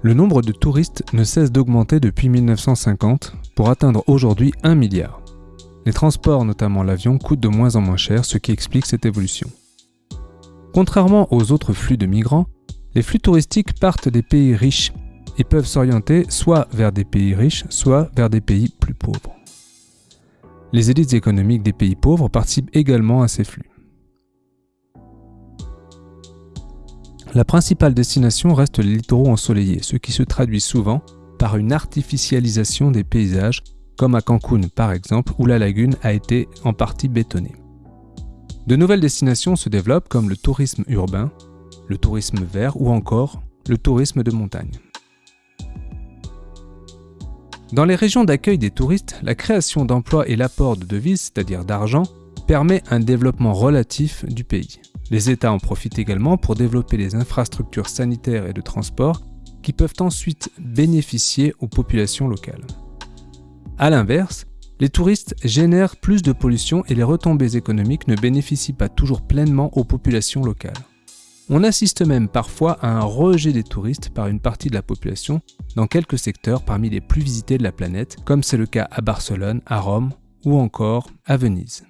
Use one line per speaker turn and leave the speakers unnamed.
Le nombre de touristes ne cesse d'augmenter depuis 1950 pour atteindre aujourd'hui 1 milliard. Les transports, notamment l'avion, coûtent de moins en moins cher, ce qui explique cette évolution. Contrairement aux autres flux de migrants, les flux touristiques partent des pays riches et peuvent s'orienter soit vers des pays riches, soit vers des pays plus pauvres. Les élites économiques des pays pauvres participent également à ces flux. La principale destination reste les littoraux ensoleillés, ce qui se traduit souvent par une artificialisation des paysages, comme à Cancun par exemple, où la lagune a été en partie bétonnée. De nouvelles destinations se développent comme le tourisme urbain, le tourisme vert ou encore le tourisme de montagne. Dans les régions d'accueil des touristes, la création d'emplois et l'apport de devises, c'est-à-dire d'argent, permet un développement relatif du pays. Les États en profitent également pour développer les infrastructures sanitaires et de transport qui peuvent ensuite bénéficier aux populations locales. A l'inverse, les touristes génèrent plus de pollution et les retombées économiques ne bénéficient pas toujours pleinement aux populations locales. On assiste même parfois à un rejet des touristes par une partie de la population dans quelques secteurs parmi les plus visités de la planète, comme c'est le cas à Barcelone, à Rome ou encore à Venise.